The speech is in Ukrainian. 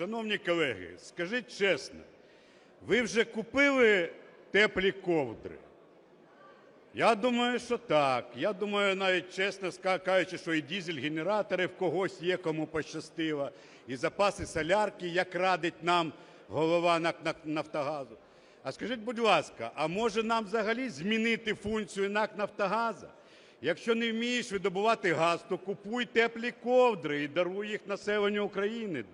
Шановні колеги, скажіть чесно, ви вже купили теплі ковдри? Я думаю, що так. Я думаю, навіть чесно кажучи, що і дизель-генератори в когось є, кому пощастило, і запаси солярки, як радить нам голова "Нафтогазу". А скажіть, будь ласка, а може нам взагалі змінити функцію НАК Нафтогаза? Якщо не вмієш видобувати газ, то купуй теплі ковдри і даруй їх населенню України.